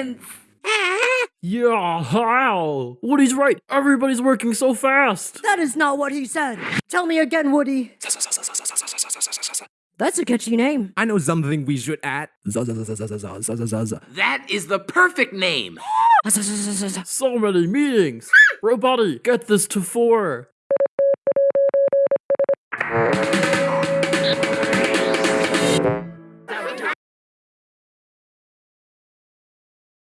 sense. Yeah, how? Woody's right. Everybody's working so fast. That is not what he said. Tell me again, Woody. That's a catchy name. I know something we should add. That is the perfect name. So many meetings. Robotty, get this to four.